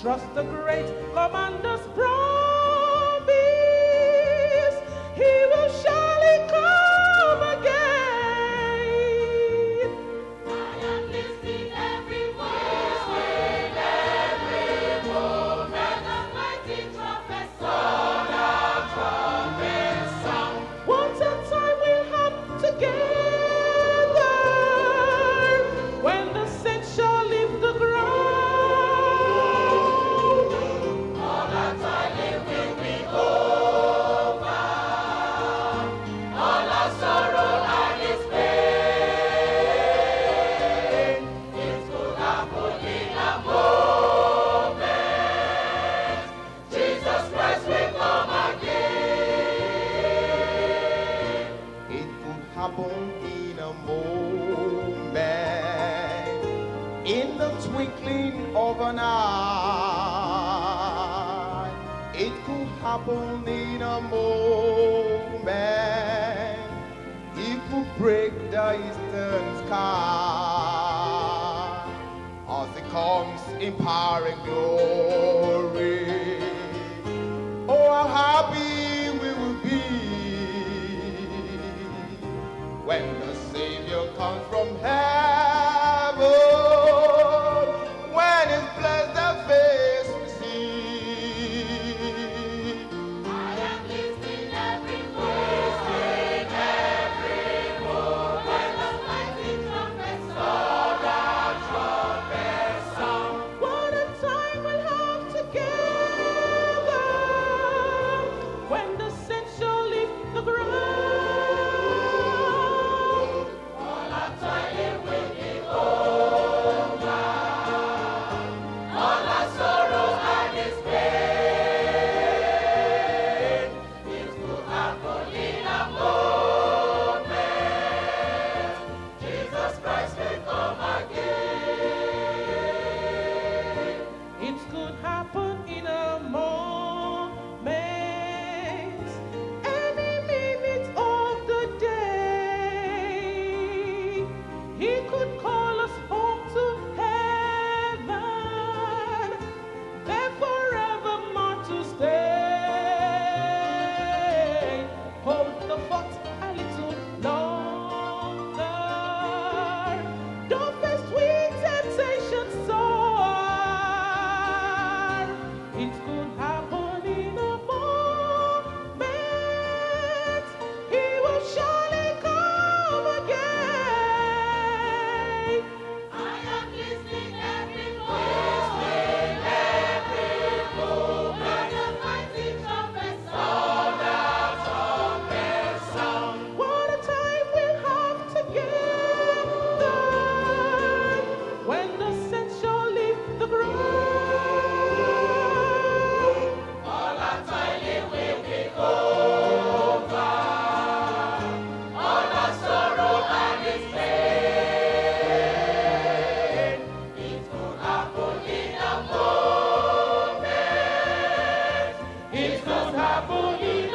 trust the great commander's promise. It happen in a moment, in the twinkling of an eye. It could happen in a moment. He could break the eastern sky as it comes in power and glory. tá bonito.